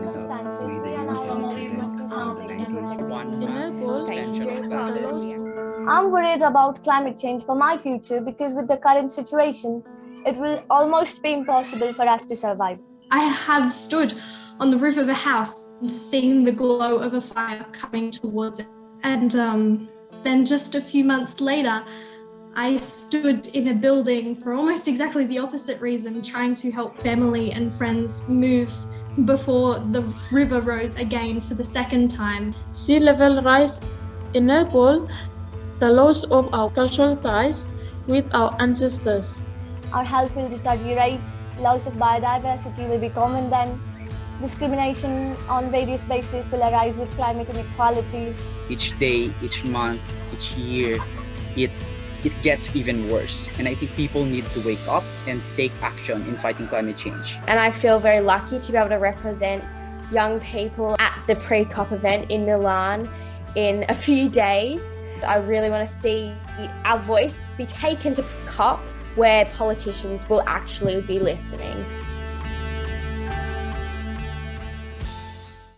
circumstances, we are now always must do something. To protect In month a bowl, suspension of classes. I'm worried about climate change for my future because with the current situation, it will almost be impossible for us to survive. I have stood on the roof of a house and seen the glow of a fire coming towards it. And um, then just a few months later, I stood in a building for almost exactly the opposite reason, trying to help family and friends move before the river rose again for the second time. Sea level rise enable the loss of our cultural ties with our ancestors. Our health will deteriorate, loss of biodiversity will be common then, discrimination on various bases will arise with climate inequality. Each day, each month, each year, it it gets even worse. And I think people need to wake up and take action in fighting climate change. And I feel very lucky to be able to represent young people at the pre-COP event in Milan in a few days. I really want to see our voice be taken to COP where politicians will actually be listening.